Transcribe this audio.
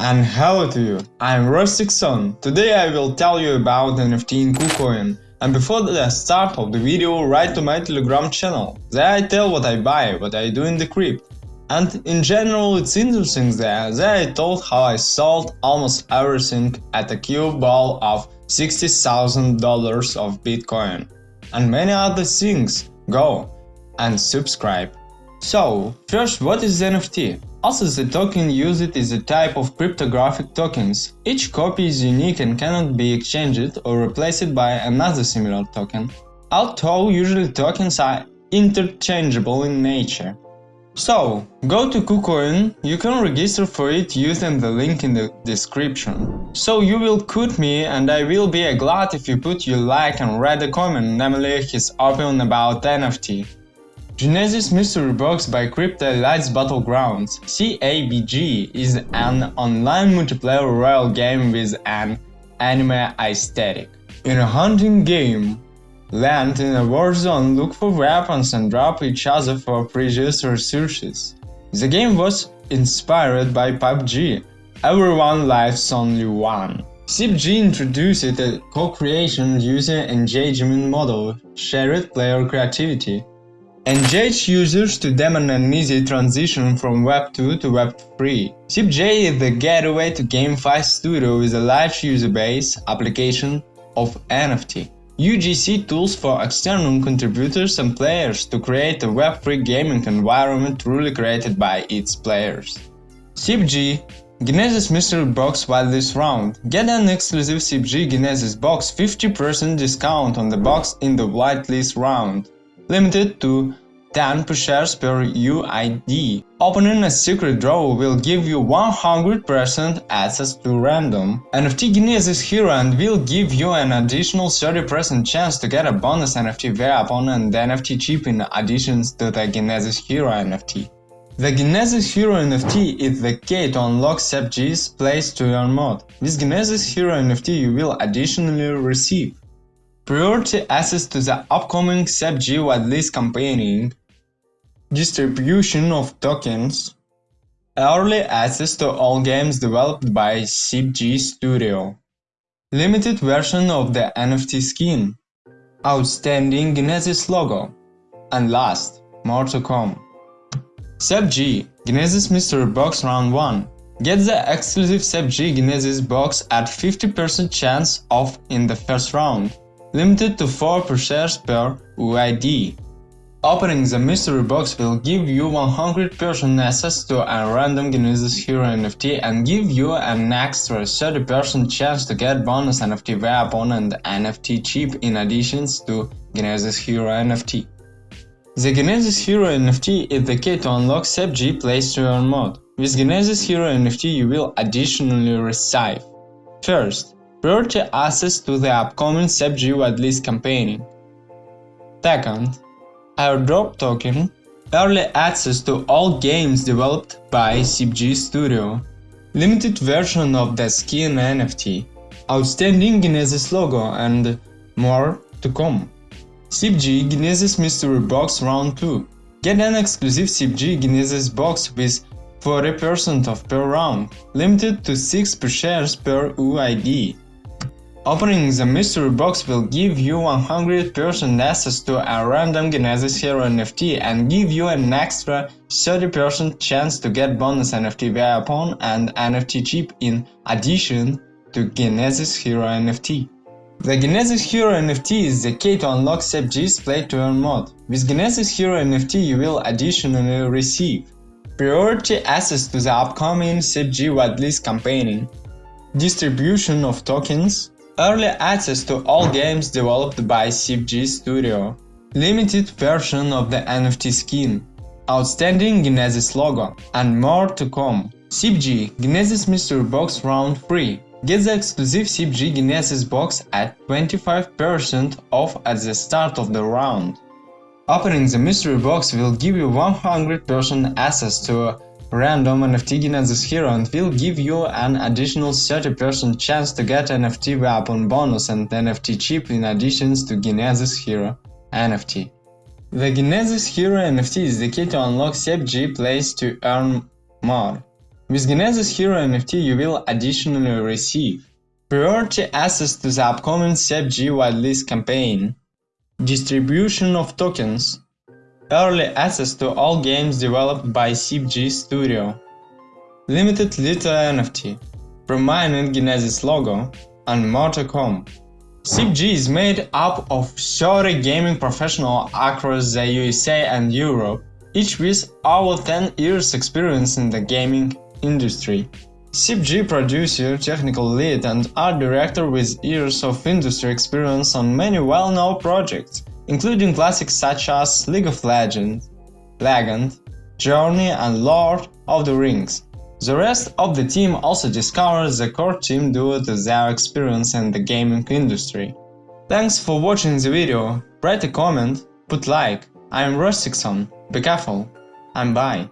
And hello to you, I'm Rustic Son. Today I will tell you about NFT in KuCoin. And before the start of the video, write to my telegram channel. There I tell what I buy, what I do in the crypt. And in general it's interesting there, there I told how I sold almost everything at a cube ball of $60,000 of Bitcoin. And many other things. Go and subscribe. So, first what is NFT? Also the token used is a type of cryptographic tokens. Each copy is unique and cannot be exchanged or replaced by another similar token, although usually tokens are interchangeable in nature. So, go to KuCoin, you can register for it using the link in the description. So you will quote me and I will be glad if you put your like and read a comment, namely his opinion about NFT. Genesis Mystery Box by Crypto Elites Battlegrounds CEBG is an online multiplayer royal game with an anime aesthetic. In a hunting game, land in a war zone, look for weapons and drop each other for precious resources. The game was inspired by PUBG, everyone lives only one. CBG introduced a co-creation user engagement model, shared player creativity, Engage users to demand an easy transition from Web 2 to Web 3. CBG is the gateway to GameFi Studio with a large user base application of NFT. UGC tools for external contributors and players to create a Web3 gaming environment truly created by its players. CBG Genesis Mystery Box while this Round. Get an exclusive CBG Genesis Box 50% discount on the box in the whitelist round limited to 10 shares per UID. Opening a secret drawer will give you 100% access to random. NFT Genesis Hero and will give you an additional 30% chance to get a bonus NFT weapon and NFT chip in addition to the Genesis Hero NFT. The Genesis Hero NFT is the key to unlock CBG's place to your mod. With Genesis Hero NFT you will additionally receive priority access to the upcoming CBG whitelist campaigning, distribution of tokens, early access to all games developed by CBG Studio, limited version of the NFT skin, outstanding Genesis logo, and last, more to come. CBG Genesis Mystery Box Round 1 Get the exclusive CBG Genesis box at 50% chance off in the first round limited to 4 shares per UID. Opening the mystery box will give you 100% access to a random Genesis Hero NFT and give you an extra 30% chance to get bonus NFT weapon and NFT chip in addition to Genesis Hero NFT. The Genesis Hero NFT is the key to unlock CBG Plays to Earn mod. With Genesis Hero NFT you will additionally receive First, priority access to the upcoming CBG whitelist campaigning. Second, airdrop token, early access to all games developed by CBG Studio, limited version of the skin NFT, outstanding Genesis logo and more to come. CBG Genesis Mystery Box Round 2 Get an exclusive CBG Genesis box with 40% off per round, limited to 6 per shares per UID. Opening the mystery box will give you 100% access to a random Genesis Hero NFT and give you an extra 30% chance to get bonus NFT weapon and NFT chip in addition to Genesis Hero NFT. The Genesis Hero NFT is the key to unlock CBG's Play to Earn mod. With Genesis Hero NFT you will additionally receive priority access to the upcoming CBG whitelist campaigning, distribution of tokens, Early access to all games developed by CBG Studio. Limited version of the NFT skin. Outstanding Genesis logo. And more to come. CBG Genesis Mystery Box Round 3. Get the exclusive CBG Genesis box at 25% off at the start of the round. Opening the mystery box will give you 100% access to random NFT Genesis Hero and will give you an additional 30% chance to get NFT weapon bonus and NFT chip in addition to Genesis Hero NFT. The Genesis Hero NFT is the key to unlock CBG Plays to earn more. With Genesis Hero NFT you will additionally receive priority access to the upcoming CEBG whitelist campaign, distribution of tokens, early access to all games developed by CEBG Studio, limited little NFT, from prominent Genesis logo, and more to come. Is made up of 30 gaming professionals across the USA and Europe, each with over 10 years experience in the gaming industry. CEBG producer, technical lead and art director with years of industry experience on many well-known projects, including classics such as League of Legends, Legend, Journey and Lord of the Rings. The rest of the team also discovers the core team due to their experience in the gaming industry. Thanks for watching the video, write a comment, put like, I'm Rostixon, be careful, and bye.